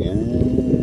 Yeah.